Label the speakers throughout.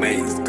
Speaker 1: Amazing.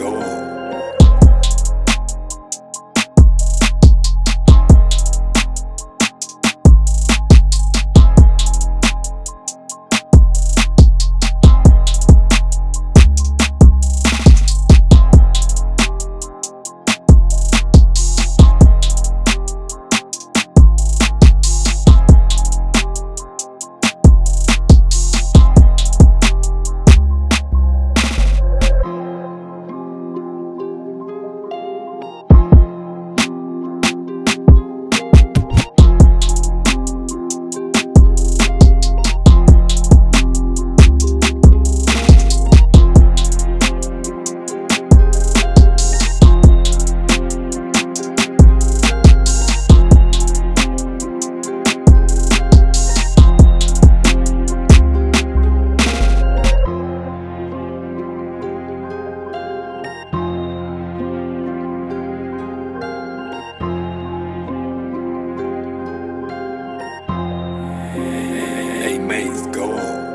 Speaker 1: Maze go.